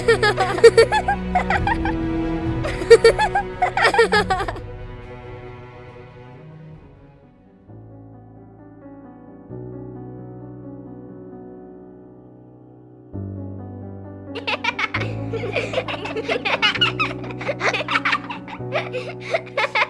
E...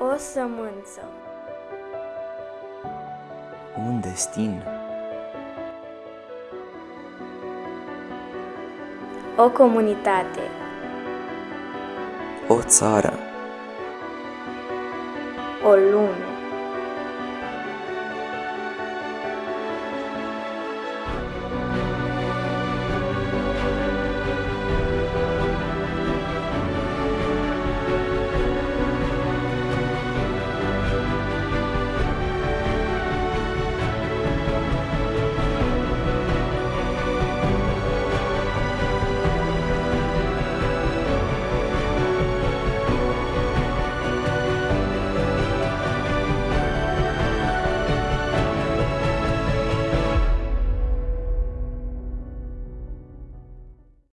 O sămânță. Un destin. O comunitate. O țară. O lume.